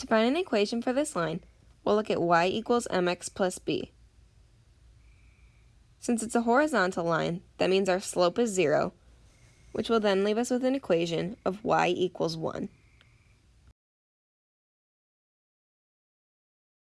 To find an equation for this line, we'll look at y equals mx plus b. Since it's a horizontal line, that means our slope is 0, which will then leave us with an equation of y equals 1.